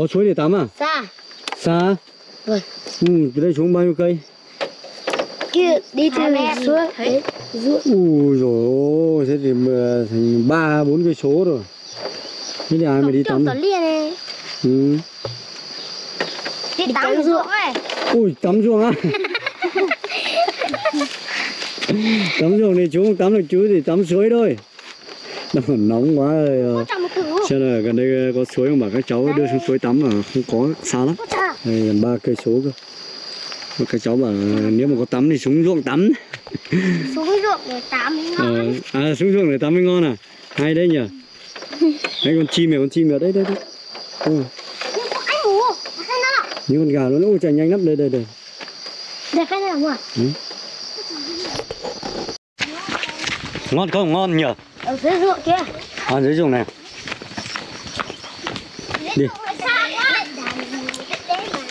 có suối để tắm à? Xa xa Vâng. ừ từ đây xuống bao nhiêu cây? Kia đi từ suối đấy ruộng. Ui rồi ôi thế thì mà thành ba bốn cây số rồi. Thế thì ai mà đi tắm này ừ. đi tắm ruộng ấy. ui tắm ruộng á? Tắm ruộng thì chú không tắm được chú thì tắm suối thôi nóng quá rồi ờ. cho nên là gần đây có suối mà các cháu đưa xuống suối tắm mà không có xa lắm. Đây gần ba cây số cơ. Mà các cháu bảo nếu mà có tắm thì xuống ruộng tắm. Xuống ruộng để tắm mới ờ, ngon à xuống ruộng để tắm mới ngon à? Hay đấy nhỉ đấy con chim này con chim này đấy đấy đấy. Ừ. những con gà nó ôi chạy nhanh lắm. Đây đây đây. Để cái này là ngon không? Ngon nhỉ ở dưới ruộng kia. À dưới ruộng này. Đi.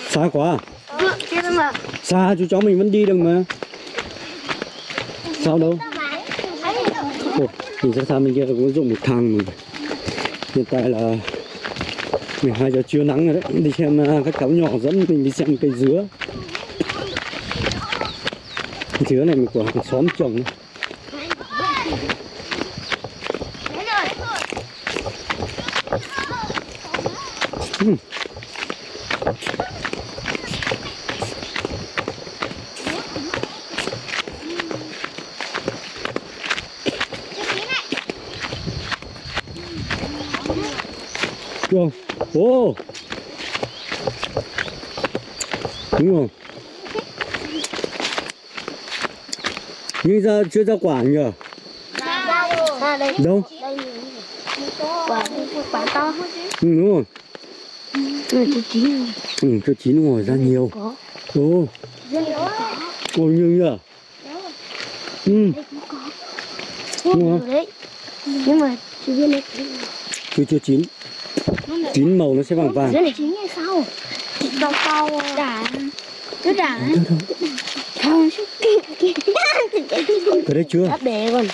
xa quá. À? xa chú cháu mình vẫn đi được mà. Sao đâu? Ồ, mình sẽ sang bên kia có dụng một thang mình hiện tại là 12 giờ trưa nắng rồi đấy. Đi xem à, các cháu nhỏ dẫn mình đi xem cây dứa. Dứa này mình của hàng xóm trồng Rồi. Ồ. Đúng rồi. Nhưng ra chưa ra quả nhỉ? ra Đâu? đây quả quả to Ừ, đúng rồi. Ừ chú chín Ừ, cho chín ngồi ra nhiều. có. Ồ, rất ồ nhiều nhỉ? Ừ, nhiều đấy. Nhưng mà chú viên này chưa chưa chín. Chín màu nó sẽ vàng vàng. dưới này chín ngày sau đau to. Đã. Cứ đã không Cái đấy chưa? đã bể còn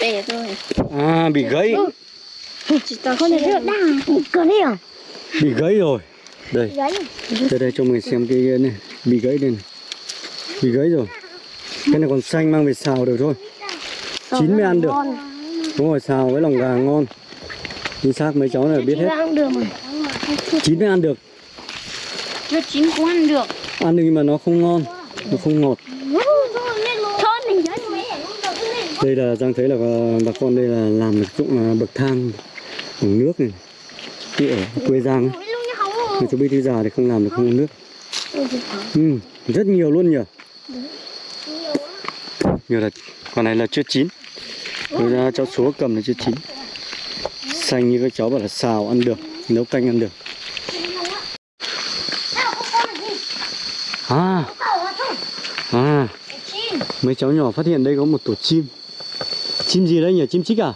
bể rồi. À, bị gãy. chỉ tao không thể đang cần đi à? Bị gãy rồi. Đây, đây đây cho mình xem cái này. Bị gãy đây này. Bị gãy rồi. Cái này còn xanh mang về xào được thôi. Chín mới ăn được. Đúng rồi, xào với lòng gà ngon. Chính xác mấy cháu này biết hết. Chín mới ăn được. chưa chín cũng ăn được Ăn được nhưng mà nó không ngon. Nó không ngọt. Đây là Giang thấy là ờ, bà con đây là làm được dụng ờ, bậc thang bằng nước này. Ở quê Giang ấy. Người cháu biết thứ già thì không làm được không có nước. Ừ, rất nhiều luôn nhỉ. Nhiều là con này là chưa chín. Rồi ra cháu số cầm là chưa chín. Xanh như các cháu bảo là xào ăn được, nấu canh ăn được. À, à, mấy cháu nhỏ phát hiện đây có một tổ chim. Chim gì đấy nhỉ? Chim chích à?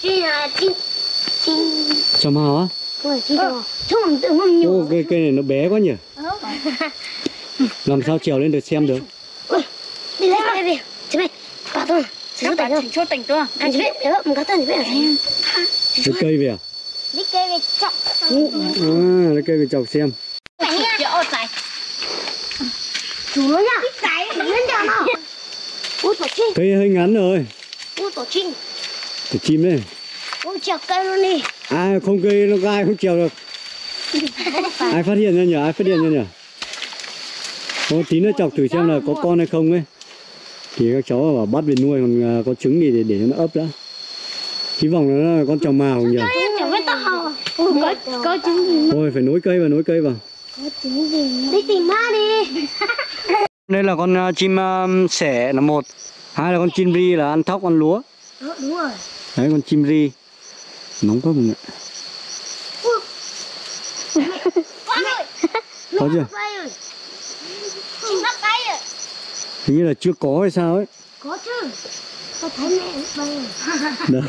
chi là chi chi Chào mào á? Rồi chi rồi. Chúng tự mong nhiều Ô, cây, cây này nó bé quá nhỉ? Làm sao trèo lên được xem được? đi lấy cái gì chị mày thôi chị Các bạn tỉnh chỉnh chốt tỉnh tôi anh chị biết đó mình có tên chị biết là gì. Lấy cây về à? đi cây về trọng À, lấy cây về chọc xem. nha Chợ tại chủ nó nha cái lên cho nó. Ui tổ chim. Cây hơi ngắn rồi. ui tổ chim. Tổ chim đấy. ui trèo cây luôn đi À, không cây nó gai không trèo được. Ai phát hiện ra nhỉ? Ai phát hiện ra nhỉ? Ô, tí nữa chọc thử xem là có con hay không ấy. Thì các cháu bảo bắt về nuôi còn à, có trứng thì để, để nó ấp đã. Hy vọng nó là con trào mào nhỉ? có có trứng gì Thôi phải nối cây vào nối cây vào. có trứng gì đi tìm ma đi Đây là con à, chim à, sẻ là một. Hai là con chim ri là ăn thóc ăn lúa. Ờ, đúng rồi Đấy con chim ri. Nóng quá mọi người. Có chưa? Hình như là chưa có hay sao ấy. có chứ có thấy mẹ bay Đâu.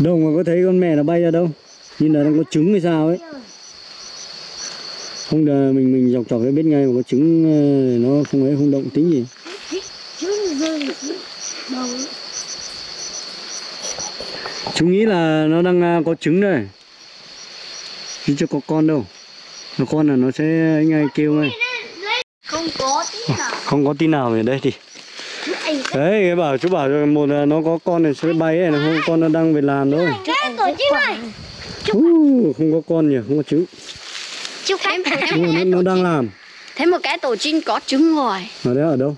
đâu mà có thấy con mẹ nó bay ra đâu. Nhìn là nó có trứng hay sao ấy. Không là mình mình dọc dọc để biết ngay mà có trứng ờ, nó không ấy không động tính gì. trứng rơi đầu Chúng nghĩ là nó đang à, có trứng đây. chứ chưa có con đâu. Nó con là nó sẽ anh ấy kêu ngay. Không có tí nào. Không có tí nào ở đây thì. Đấy cái bảo chú bảo cho một là nó có con thì sẽ bay ấy là không con nó đang về làm thôi. Cái uh, không có con nhỉ không có trứng. Chúc em nhưng mà nó, nó đang làm. Thấy một cái tổ chim có trứng rồi. Ở đấy ở đâu?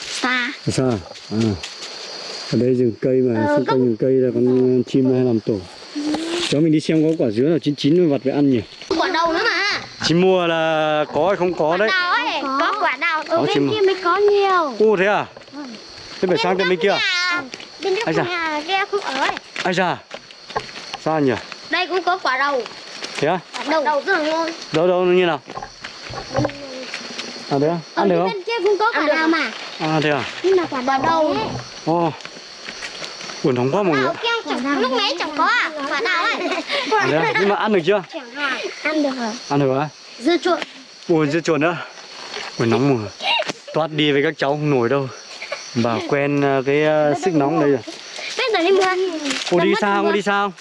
Xa. Ở xa à ở đây rừng cây mà Ờ, xung quanh rừng cây là con chim hay làm tổ. Cháu mình đi xem có quả dứa nào chín chín vặt về ăn nhỉ? Quả đầu nữa mà. Chị mua là có hay không có đấy? đào ấy có quả đào Có ở chim bên à? kia mới có nhiều. Ô thế à? Thế phải sang bên bên kia. à? bên da. nhà kia không ở ấy. Ai ra xa nhỉ? Đây cũng có quả đầu. Thế à quả đầu đầu rất là ngon đâu đâu nó như nào? À đấy à ở ăn được bên không? kia cũng có quả đào mà. À thế à? Nhưng mà quả đào đầu ồ buồn nóng quá mọi người lúc nãy chẳng có à? Quả đào ấy. À, thế à? nhưng mà ăn được chưa? Ăn được rồi. Ăn được á? Dưa chuột. Ui dưa chuột nữa. Buồn nóng mọi người toát đi với các cháu không nổi đâu. Bà quen ờ, cái ờ, sức nóng đây rồi. Bây giờ đi mua. Cô đi không cô đi không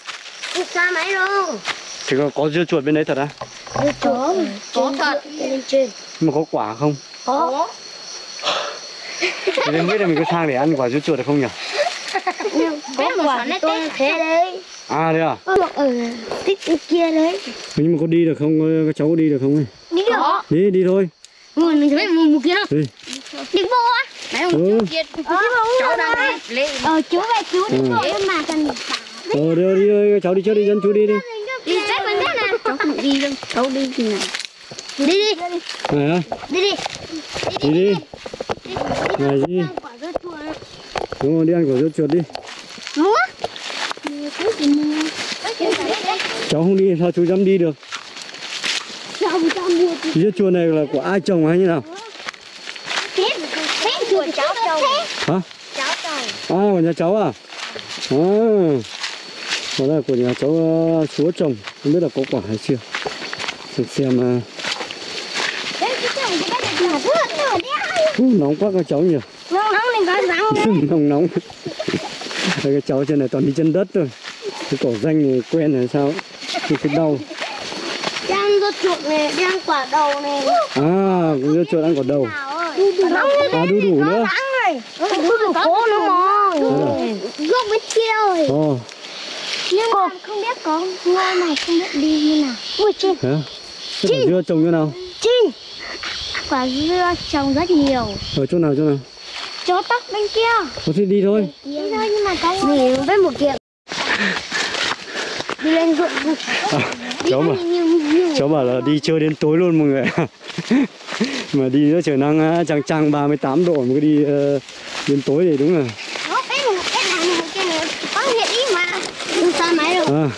đi xa máy đâu. Thì có, có dưa chuột bên đấy thật á? Dưa chuột. Có thật. lên trên. Nhưng mà có quả không? Có. Thì không biết là mình có sang để ăn quả dưa chuột được không nhỉ có quả thì tôi thế đấy. À thế à? Có một ở bên kia đấy. Nhưng mà có đi được không các cháu có đi được không ấy? Đi được. Đi đi thôi. Ngồi mình thấy một kia. Đâu đi. Đi bộ á. Mấy hôm ừ. trước kia cháu đang đi lên. Ờ chú về chú đi Ừ. bộ nhưng mà cần ờ đi thôi các cháu đi trước đi dân chú đi đi. Đi cách mình thế nào Cháu không đi đâu Cháu đi thì nào? Đi đi. Này đi đi. Đi đi. Này đi. Quả dưa chuột đúng rồi đi ăn quả dưa chuột đi. Gì mua cháu không đi sao chú dám đi được? Dưa chuột này là của ai trồng hay như nào? Thế thế chuột cháu chồng. Hả? Cháu chồng. À của nhà cháu à? À. Đó là của nhà cháu uh, chúa trồng không biết là có quả hay chưa. Xem xem uh, của uh, nóng quá các cháu nhỉ. Nóng nóng nên có răng nóng nóng. Đây, cái cháu trên này toàn đi chân đất thôi. Cái cổ danh này quen là sao? Thì cái đau. Đang dưa chuột này đang quả đầu này. À cũng dưa chuột ăn quả đầu. À đu đủ nữa. đu đủ cố nữa mà. Gốc bên kia rồi. Ồ. Nhưng mà không biết có ngôi này không biết đi như nào. Ui thế quả dưa trồng như nào? Chim quả dưa trồng rất nhiều. Ở chỗ nào chỗ nào chỗ tóc bên kia. Có thể đi thôi. Đi thôi nhưng mà có nghỉ với một kiện. Đi lên ruộng đi. Cháu mà. cháu bảo là đi chơi đến tối luôn mọi người mà đi nữa trời nắng chang chang 38 độ mà cứ đi ờ, đến tối thì đúng rồi. À.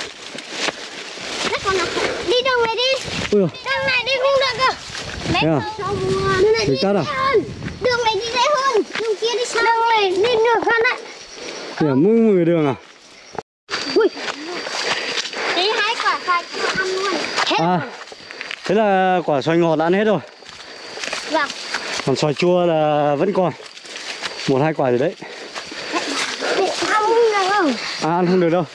Đi đâu này đi. Đường này đi không được cơ. Thế à? đường này đi Đường à? dễ hơn đường này đi dễ hơn đường kia đi sao đường này đi được hơn đấy để mưng mười đường à? Ui. Đi hai quả xoài cho ăn luôn. Hết à thế là quả xoài ngọt đã ăn hết rồi. Vâng. Còn xoài chua là vẫn còn. Một hai quả rồi đấy. Ăn không được không à ăn không được đâu.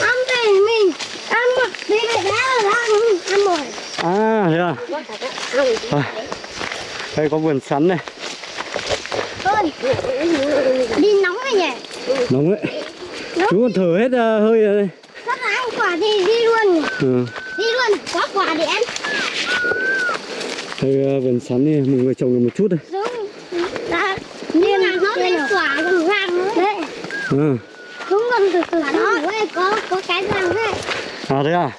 Ăn thì mình. Ăn một tí này đã là ăn ăn rồi. À thế à? À, đây có vườn sắn này thôi đi nóng này nhỉ? Nóng đấy. Chú còn thở hết ờ, hơi rồi đây. Sắp là ăn quả thì đi luôn. Nhỉ ừ. đi luôn có quả để ăn. Đây ờ, vườn sắn này mọi người trồng được một chút đây. Đúng. Đã nhưng mà nó lên quả còn vàng nữa đấy. Ừ. đúng còn từ từ đó. có có cái vàng đấy. À thế à?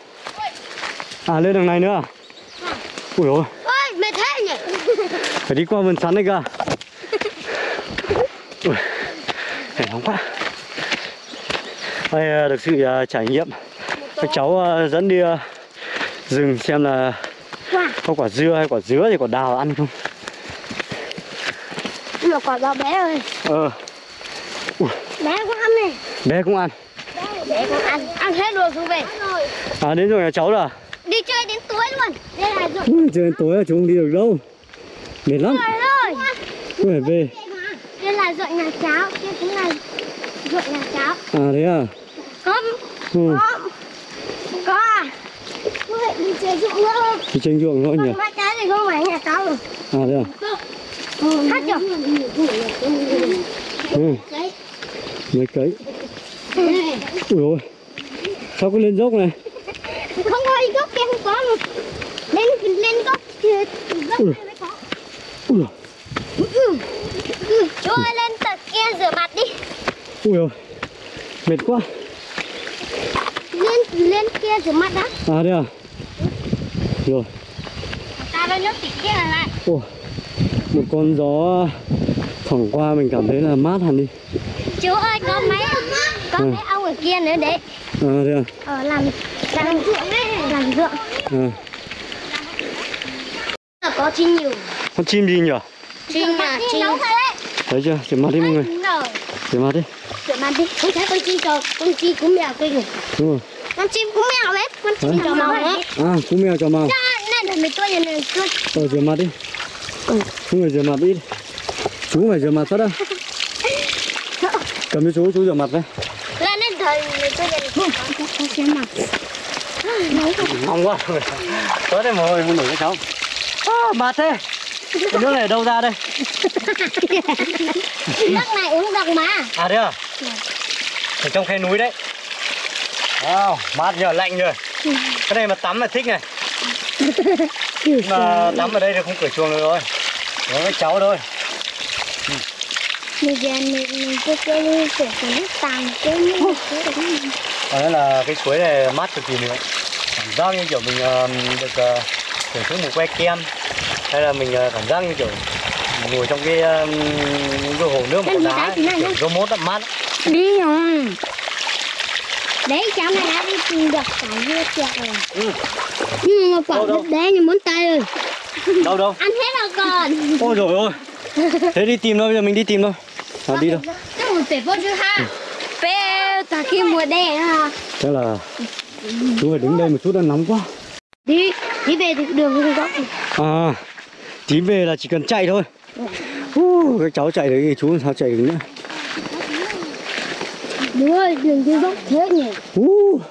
À lên đường này nữa à? Ui ôi. Ôi mệt thế nhỉ? Phải đi qua vườn sắn này cơ ui để nóng quá. Đây ờ, được sự ờ, trải nghiệm. Các cháu ờ, dẫn đi rừng xem là có quả dưa hay quả dứa thì quả đào ăn không? Nhưng mà quả đó bé rồi ờ. Bé cũng ăn này. Bé cũng ăn. Bé cũng ăn. Ăn hết rồi không về? À đến rồi nhà cháu rồi đi chơi đến tối luôn. Đây là ruộng Ui, trời tối là chú không đi được đâu. Mệt lắm. Rồi rồi Ui, phải về. Đây là ruộng nhà cháu. Kia cũng là ruộng nhà cháu à thế à có ừ. có có à Ui, đi chơi ruộng nữa đi trên ruộng thôi nhỉ ba trái thì không phải nhà tao à thế à Hát chưa? ừ. Đấy. mấy cấy ui ôi sao có lên dốc này Không có gốc kia không có mà. Lên lên gốc kia gốc Ui. kia mới có. ui Ừ. Ừ. Chú ơi lên tận kia rửa mặt đi. Ui ôi mệt quá Lên lên kia rửa mặt đã. à thế à rồi Ta đang nhốt tịch kia lại. Ồ, một con gió thoảng qua mình cảm thấy là mát hẳn đi Chú ơi có mấy có Ừ. mấy ông ở kia nữa đấy. à thế à Ờ làm làm ruộng đấy, làm ruộng. à. Có chim nhiều. con chim gì nhỉ Chim à, chim. đấy. thấy chưa rửa mặt đi mọi người rồi. rửa mặt đi Rửa mặt đi. Không thấy con chim trò, con chim cú mèo đúng rồi. Con chim cú mèo đấy, con chim trò màu đấy. à cú mèo cho màu Này là mình tôi này tôi. ờ rửa mặt đi. Chú người rửa mặt đi. Chú phải rửa mặt phát đâu cầm cho chú chú rửa mặt đây. Là nên thời mình tôi mặt. nóng quá. Tới đây mồi muốn nổi cái cháu. À, mát thế. Cái nước này ở đâu ra đây? Nước này uống được mà. à thế à ở trong khe núi đấy. Wow, mát nhờ lạnh nhờ. Cái này mà tắm là thích này. Mà tắm ở đây thì không cửa chuồng được rồi. Có với cháu thôi. Bây giờ mình cứ cái đi sửa cái nước tàn cái nước đây là cái suối này mát cực kỳ nữa. Cảm giác như kiểu mình ờ, được uh, thưởng thức một que kem. Hay là mình ờ, cảm giác như kiểu ngồi trong cái ờ, cái hồ nước mà có đá kiểu robot lắm mát đi rồi. Đấy cháu này đã đi tìm được cả dưa chuột rồi. Ừ. Nhưng mà quả đất đá như món tay rồi. đâu đâu Ăn hết rồi còn. ôi rồi ôi thế đi tìm thôi bây giờ mình đi tìm thôi à, đi đâu Cái một phải vô chứ ha. Bé ta khi mùa đẻ ha. chắc là chú phải đứng đây một chút đã nóng quá Đi, đi về thì đường không có. à tí về là chỉ cần chạy thôi uh, các cháu chạy đấy thì chú làm sao chạy được nữa Đúng rồi, đường đi dốc thế nhỉ. uh.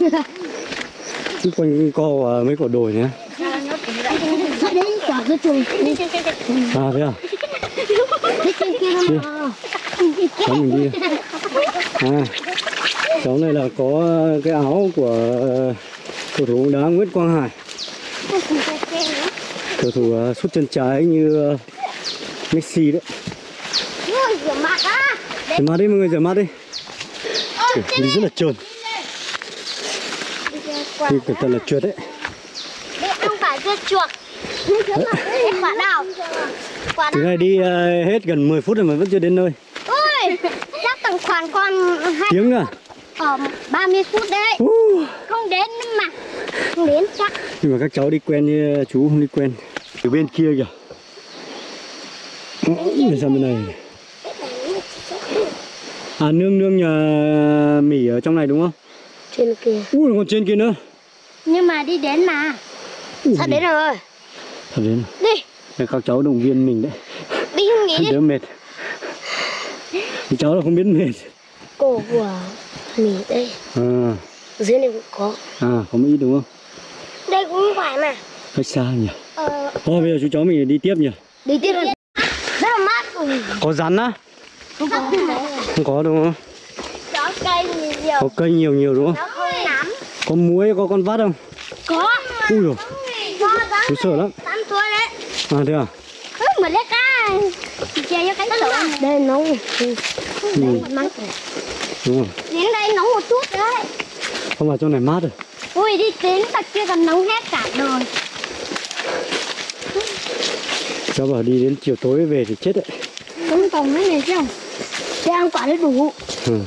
Xung quanh co và mấy quả đồi nhé Sao đến quả cái chuồng. à thế à Thế trên kia nó cháu mình đi à cháu này là có cái áo của cầu thủ đá Nguyễn Quang Hải cầu thủ ờ, sút chân trái như ờ, Messi đấy rửa mặt á. rửa mặt đi mọi người rửa mặt đi Kiểu, đi rất là trơn đi cẩn thận là trượt đấy không phải dưa chuột. Quả nào? Quả nào? này đi ờ, hết gần 10 phút rồi mà vẫn chưa đến nơi Ui, chắc tầm khoảng còn hai tiếng à ở 30 phút đấy. uh. Không đến mà. Không đến chắc. nhưng mà các cháu đi quen như chú không đi quen từ bên kia kìa Ờ, để sang bên này à nương nương nhà mỉ ở trong này đúng không Trên kia. ui còn trên kia nữa Nhưng mà đi đến mà. Ui, Sắp đến rồi. thật đến Đi, Để các cháu động viên mình đấy đi không nghĩ đi. đỡ mệt thì cháu là không biết mệt Cổ của mì đây. à, Dưới này cũng có. à có ít đúng không Đây cũng phải mà. cách xa nhỉ Ờ, thôi bây giờ chú cháu mình đi tiếp nhỉ đi tiếp. Rất là mát. Có rắn á Không có. không có đúng không Đó cây nhiều. có cây nhiều nhiều đúng không có muối có con vắt không Có. ui rồi Có chú sợ lắm à thế à Ừ, mà lấy cá. Chè cho cánh sổ. Đây nóng. ừ, Mát rồi. đúng rồi Đến đây nóng một chút đấy. không vào trong này mát rồi Ui đi đến tận kia còn nóng hết cả đời. cháu bảo đi đến chiều tối về thì chết đấy Không còn cái này chứ. Để ăn quả nó đủ. ừ.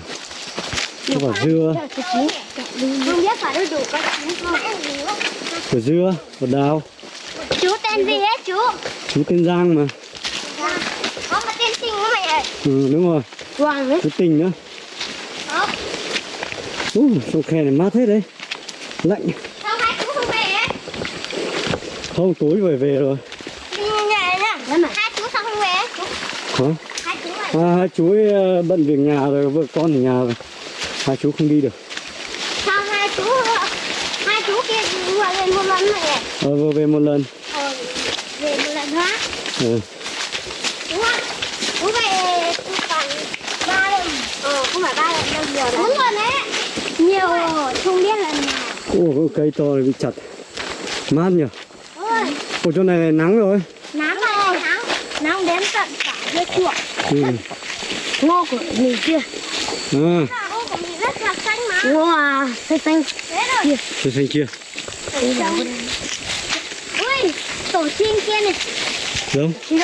cháu bảo dưa Không biết quả nó đủ có không? có dưa có đào Chú tên gì hết chú? chú tên giang mà Có một tên sinh của mày ơi. ừ, đúng rồi Hoàng ấy. chú tình nữa Có. Ui, trong khe này mát thế đấy lạnh Sao hai chú không về ấy? không tối về về rồi nhà nhá. Hai chú sao không về? hả này. À, hai chú ấy ờ, bận việc nhà rồi vợ con ở nhà rồi. Hai chú không đi được. Sao hai chú hai chú kia vừa về một lần này ờ vừa về một lần. Ờ về một lần nữa. Ừ. đúng không đúng về khoảng ba lần. Ờ không phải ba lần đâu nhiều lắm đúng rồi đấy nhiều không biết lần nào. Cái cây to này bị chặt. Mát nhỉ? Ôi. Ồ, chỗ này nắng rồi. Nắng này nắng. Nắng đến tận cả dây chuột ừ. ngô của mình kia. À ngô của mình rất là xanh. Mà ngô à xanh xanh thế rồi cây xanh. Kia ui tổ chim kia này. Đâu? Kia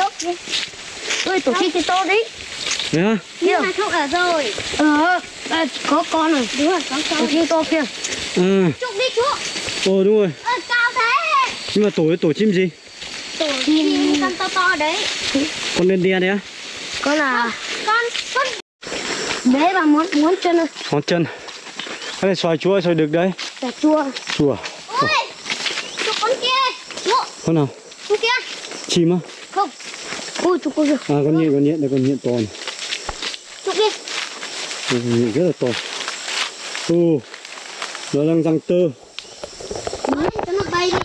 ui tổ chim kia to đấy. Đấy á? Nhưng mà không ở rồi. Ờ à, có con rồi. Đúng rồi có con. Tổ chim to kia. À chụp đi chú ồ đúng rồi. Ờ cao thế. Nhưng mà tổ tổ chim gì? Tổ chim con to to đấy. Con đen đen đấy á con là con con bé bà muốn muốn chân ơi. Ngón chân. Cái này xoài chua xoài đực đấy cà chua. Chua. Ôi chụp con kia. Con nào? Con kia. Chim á? Không. Ui chụp con kia à con nhện con nhện đây con nhện to này chụp đi. Con nhện rất là to. Ồ nó đang răng tơ. Nó bay đi.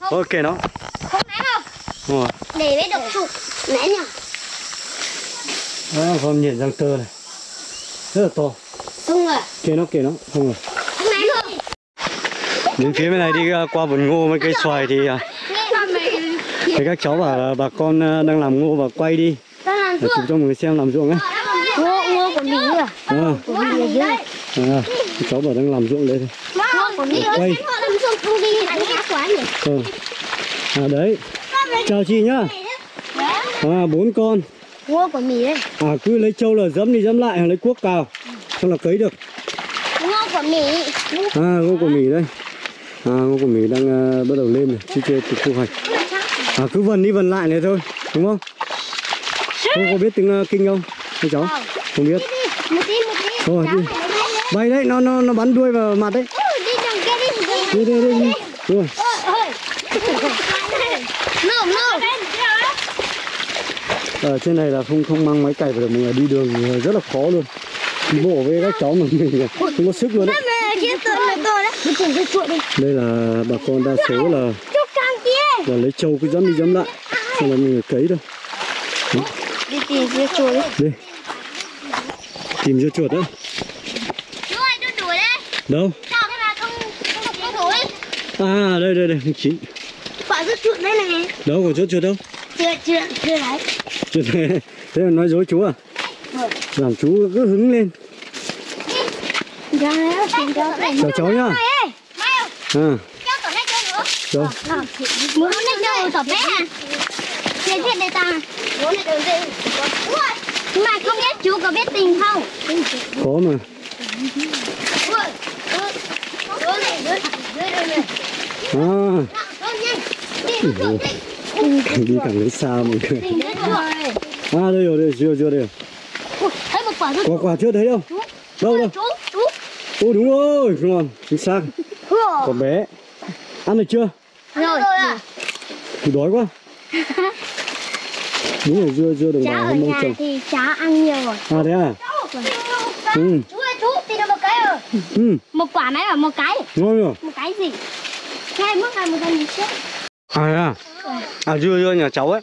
Ok nó. Không ném không. Để bé độc chụp ném nhỉ đó con nhện răng tơ này. Rất là to. Không rồi kệ nó kệ nó. Không rồi đến phía bên này đi uh, qua vườn ngô với cây xoài thì mày thì các cháu bảo là bà con uh, đang làm ngô và quay đi. Ta làm để chụp cho mọi người xem làm ruộng ấy. Ngô ngô của mình à? À, à, cháu bảo đang làm ruộng đây thôi. Ngô của mình Quay. họ làm xong không đi đánh cá quá nhỉ? Ờ. à đấy. Chào chị nhá. à bốn con ngô của mình đấy à cứ lấy trâu là dẫm đi dẫm lại lấy cuốc cào xong là cấy được. Ngô của mình à ngô của mì đây à ngô của mì đang uh, bắt đầu lên rồi chưa chưa thu hoạch. À cứ vần đi vần lại này thôi đúng không? Cô có biết tiếng uh, kinh không? Các cháu không. biết. Thôi, đi. bay đấy nó nó nó bắn đuôi vào mặt đấy. Ừ, đi đi đường đi đi đi, đi. Rồi. ơi nổ nổ ở trên này là không không mang máy cày vào được mọi người đi đường rất là khó luôn. Đi bộ với các cháu mà mình không có sức luôn đấy. Đây là bà con đa số là là lấy trâu cứ dẫm đi dẫm lại xong là mình cấy thôi. Đi tìm cái chuột đi. Tìm cho chuột đấy. Đâu? Sao thế mà không không không đuổi à đây đây đây chín Quả rất chuột đây này. Đâu có chỗ chuột đâu? Chưa chưa chưa đấy thế là nói dối chú à? Làm chú cứ hứng lên. Dạ chào cháu nhá. À. Chơi nữa. Đâu Muốn nét chơi tỏ nét à? Thế thiệt đây ta. Muốn nét chơi Ui Mà không biết chú có biết tình không? Có mà. Này này à Đi càng lấy xa mọi người? À đây rồi đây chưa chưa đây rồi. Thấy có quả chưa thấy đâu. Đâu đâu. ô đúng rồi ngon chính xác. Còn bé. Ăn được chưa? Rồi. thì đói quá. Đúng rồi dưa dưa đồng Cháu bào ở không mong nhà chồng. thì cháu ăn nhiều rồi. À thế à? Ừ. Chú ơi chú tìm được một cái rồi ừ. Một quả này là một cái. Ngon rồi Một cái gì? Hai mức này một lần gì chết. À thế à à dưa dưa nhà cháu ấy.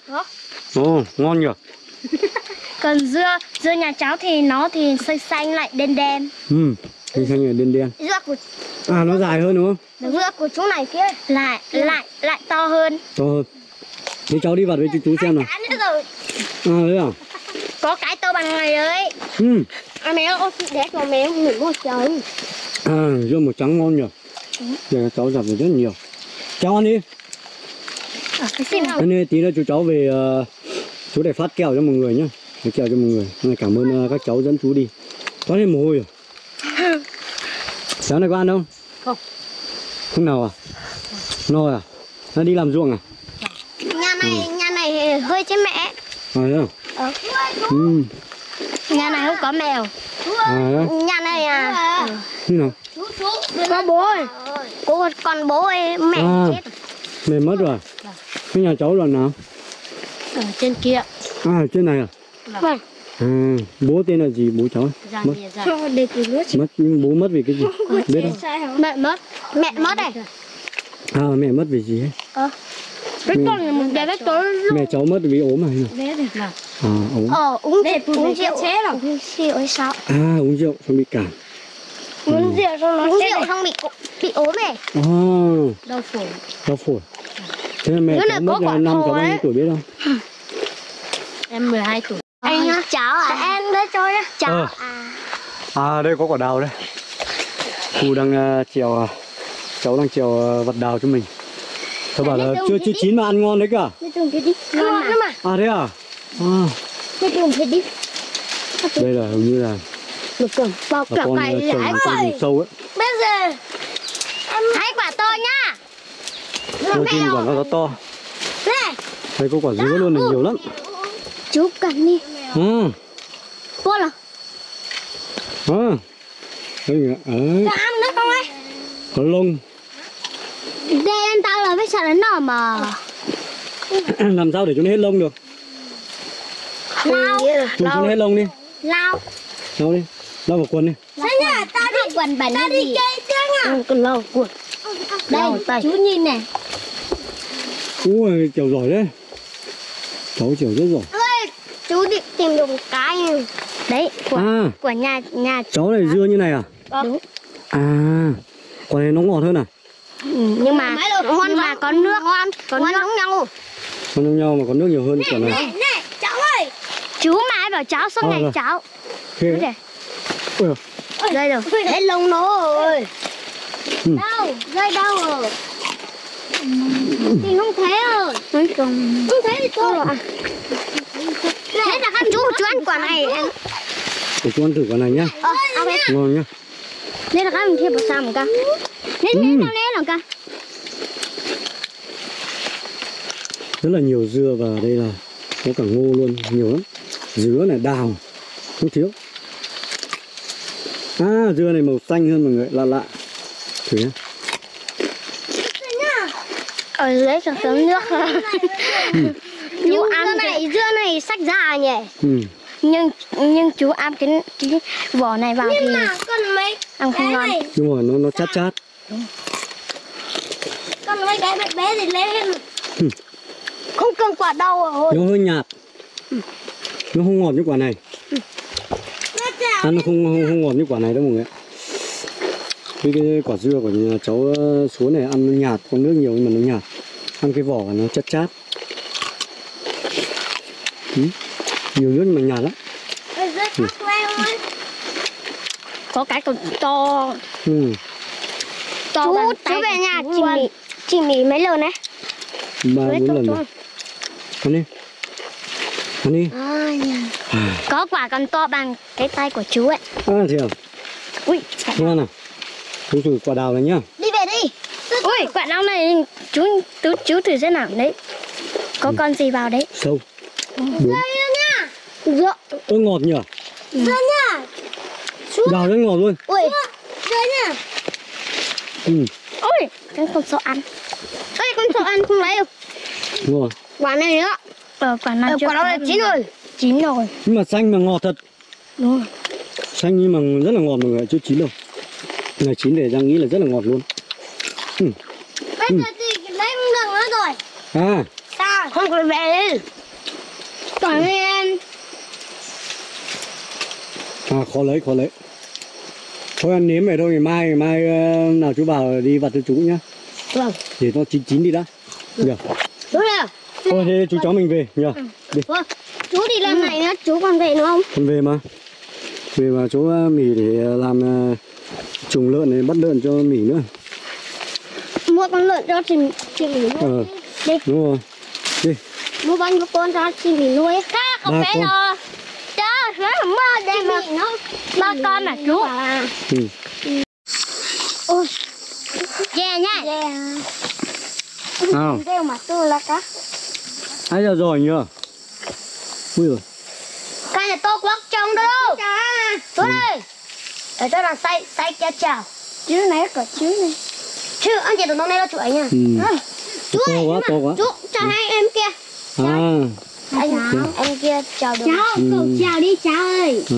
Ồ ngon nhỉ? Còn dưa Dưa nhà cháu thì nó thì xanh xanh lại đen đen. Ừ hình xanh là đen đen. Dưa của à nó dài hơn đúng không? Dưa của chú này kia. Lại lại lại to hơn. To hơn. Thế cháu đi vào với chú chú xem nào. À thế à? Có cái to bằng này đấy. Ừ. À mẹ ơi đét vào mẹ ngủ một trời. À dưa màu trắng ngon nhỉ? Để các cháu giặt được rất nhiều. Cháu ăn đi Thế nên tí nữa chú cháu về ờ, chú để phát kẹo cho mọi người nhá Phát kẹo cho mọi người Hôm nay cảm ơn ờ, các cháu dẫn chú đi Toát lên mồ hôi à Cháu này có ăn không? Không. Không nào à? No à? Nó đi làm ruộng à? Nhà này nhà này hơi chết mẹ À thế à? Ờ. Ừ. Nhà này không có mèo À thế? Nhà này à Như nào? Có bố ơi Cô còn bố ơi mẹ À. chết Mẹ mất rồi à? Cái nhà cháu là nào? ở trên kia À ở trên này à? Vâng À, bố tên là gì bố cháu? ra Mất. nước Mất nhưng bố mất vì cái gì? Biết không? Mẹ mất Mẹ mất này À mẹ mất vì gì ấy? Cái con này mình để cái tối Mẹ cháu mất vì ốm à? sao? Bé được là À ốm. Ờ, uống uống rượu. chế rồi. Uống rượu sao? À uống rượu xong bị cảm. Uống rượu xong nó uống rượu xong bị bị ốm này. À đau phổi đau phổi. Thế là mẹ cháu có mất là năm cháu bao nhiêu tuổi biết không? Em 12 tuổi Anh nhá. Cháu à? Em đấy cho nhá. Cháu Ờ. à. À đây có quả đào đây. Cô đang uh, trèo uh, cháu đang trèo uh, vật đào cho mình. Tôi bảo là chưa chưa chín mà ăn ngon đấy cả. Ngon lắm mà. À thế à? À đây là hình như là Một cổng bao cả con vùng sâu ấy. Bây giờ em hái quả to nhá. Đôi khi quả nó to to. Đây có quả dứa luôn này nhiều lắm. chú cầm đi. Ừ. Vô là À. Đây là ấy, cho ăn nữa không ấy? có lông. Đây em tao là biết sợ đến nọ mà. Làm sao để cho nó hết lông được? Lao. Cho nó hết lông đi. Lao. Lau đi. Lau vào quần đi. Sao nhá, ta đi quần bẩn ta đi chơi chưa nhá? Còn lâu quần. Đây, chú nhìn này. Ui, kiểu giỏi đấy. Cháu kiểu rất giỏi. Chú định tìm được một cái này. Đấy, của À, của nhà nhà cháu này dưa như này à? đúng. À, quả này nó ngọt hơn à? Ừ, nhưng mà ngon mà có nước ngon, có nước giống nhau. Nó giống nhau mà có nước nhiều hơn quả này. Này, cháu ơi. Chú mãi bảo cháu suốt Ờ, ngày rồi. cháu. Khê. Đây, Ui, đây rồi. Đấy lông nó rồi. Ừ. Đâu? Rơi đâu rồi? Thì không thấy rồi. Không thấy thì thôi rồi. Thế là các chú chú ăn quả này. để chú ăn thử quả này nhá. Ờ, ăn đi. Ngon nhá. Đây là các mình thêm một sao một ca. Nên nên tao nên là ca. Rất là nhiều dưa và đây là có cả ngô luôn, nhiều lắm. Dứa này, đào, không thiếu. À, dưa này màu xanh hơn mọi người, lạ lạ. Thử nhá. Ở dưới cho sớm nước. Nhưng dưa này dưa này sắc già nhỉ. Ừ. Nhưng nhưng chú ăn cái, cái vỏ này vào thì mấy ăn không ngon. Đúng rồi, nó nó chát chát. Con mấy cái bé bé thì lên. Ừ. Không cần quả đau rồi. Nó hơi nhạt. Nó không ngọt như quả này. Ăn nó không, không không ngọt như quả này đâu mọi người. ạ. Cái, cái quả dưa của nhà cháu ờ, xuống này ăn nó nhạt, không nước nhiều nhưng mà nó nhạt. Ăn cái vỏ nó chát chát. Ừ. Nhiều nước nhưng mà nhạt lắm. Có cái còn to Ừ. to chú chú về nhà chị mì chị mì mấy lần đấy Ba bốn lần rồi. Ăn đi. Ăn đi. có quả còn to bằng cái tay của chú ấy À thế à? ui Ngon à? Chú thử quả đào này nhá. đi về đi ui quả đau này chú chú chú thử xem nào đấy có con gì vào đấy Sâu. Đúng. nha dựa Ơ ngọt nhỉ? nha Đào rất ngọt luôn. ui nha Ừ. ui cái con sợ ăn ơi con sợ ăn không lấy đâu Ngon. quả này nữa ờ quả này quả đó là chín rồi chín rồi Nhưng mà xanh mà ngọt thật. đúng rồi Xanh nhưng mà rất là ngọt mọi người, chưa chín đâu. Này chín để Giang nghĩ là rất là ngọt luôn. bây giờ thì lấy không được nữa rồi. À, sao? Không còn về đi. Còn em à khó lấy, khó lấy. Thôi ăn nếm vậy thôi, ngày mai, ngày mai ờ, nào chú bảo đi vặt cho chú nhá. vâng. Để nó chín chín đi đã. Được. đúng rồi Thôi thế chú cháu mình về. Nhá. Đi, Vâng, chú đi làm này nữa, chú còn về nữa không? con về mà. Về mà chỗ ờ, mì để làm ờ, trùng lợn này, bắt lợn cho mì nữa. Mua con lợn cho chị, chị Mỹ nuôi. Ờ, Đi, đúng rồi. Đi. mua bao nhiêu con cho chị Mỹ nuôi. Khác Ba con. rồi. Trời, nó mơ đây mà. Nó, ba con à chú? Ừ. Ôi, yeah nha. Yeah. Nào, Kêu mà tôi là cá. ai giờ rồi nhờ? Ui rồi. Cái này to quá trông đâu đâu. Chú đây. Để cho là say, say cha chào. Chứ này có chứ này. Chứ anh chị đừng nói này là chú ấy nha. Ừ. Ừ. Chú To ơi, quá, to quá. chú cho hai em kia. À, Anh em kia chào được. Cháu, Ừ. cậu chào đi cháu ơi. à.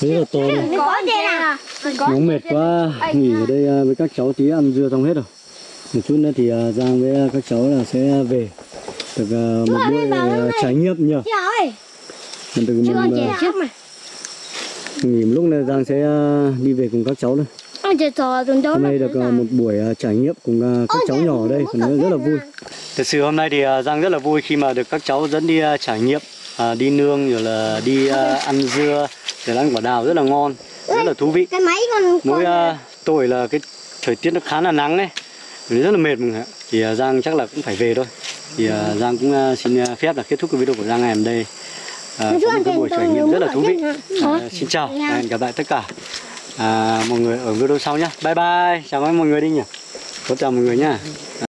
Thế là to rồi. Có đây nào. Nóng mệt quá, nghỉ ở đây à, với các cháu tí ăn dưa xong hết rồi. một chút nữa thì à, Giang với các cháu là sẽ về được một buổi trải nghiệm nhờ Chị ơi từ Chứ mình con chị à, trước mà nghỉ một lúc này Giang sẽ à, đi về cùng các cháu thôi. Tuần đó hôm nay được à, một buổi trải nghiệm cùng các cháu nhỏ ở đây còn rất, là vui. Thật sự hôm nay thì Giang rất là vui khi mà được các cháu dẫn đi trải nghiệm à, đi nương rồi là đi ăn dưa rồi ăn quả đào rất là ngon rất là thú vị. Cái máy con mỗi tôi là cái thời tiết nó khá là nắng ấy rất là mệt ạ thì Giang chắc là cũng phải về thôi. Thì Giang cũng xin phép là kết thúc cái video của Giang ngày hôm đây à, có một cái buổi trải nghiệm rất là thú vị. à, xin chào và hẹn gặp lại tất cả. À, mọi người ở video sau nhé bye bye. Chào mọi người đi nhỉ. Có chào mọi người nhá